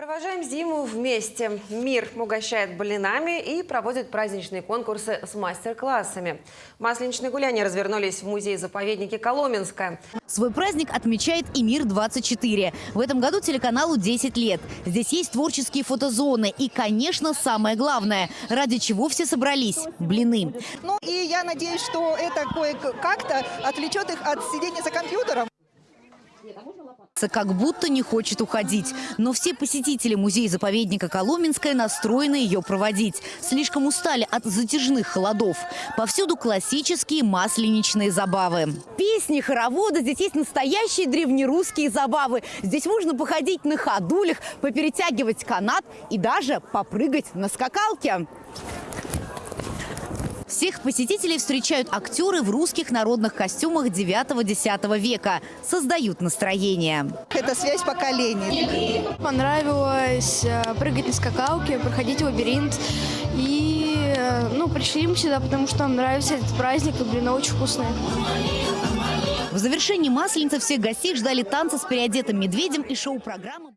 Провожаем зиму вместе. Мир угощает блинами и проводит праздничные конкурсы с мастер-классами. Масленичные гуляния развернулись в музее-заповеднике Коломенское. Свой праздник отмечает и «Мир-24». В этом году телеканалу 10 лет. Здесь есть творческие фотозоны и, конечно, самое главное, ради чего все собрались – блины. Ну и я надеюсь, что это кое-как-то отвлечет их от сидения за компьютером. Как будто не хочет уходить. Но все посетители музея-заповедника Коломенское настроены ее проводить. Слишком устали от затяжных холодов. Повсюду классические масленичные забавы. Песни, хороводы. Здесь есть настоящие древнерусские забавы. Здесь можно походить на ходулях, поперетягивать канат и даже попрыгать на скакалке. Всех посетителей встречают актеры в русских народных костюмах 9-10 века. Создают настроение. Это связь поколений. Понравилось э, прыгать на скакалке, проходить лабиринт. И э, ну, пришли мы сюда, потому что нам нравится этот праздник, и блины очень вкусные. В завершении Масленицы всех гостей ждали танцы с переодетым медведем и шоу-программа.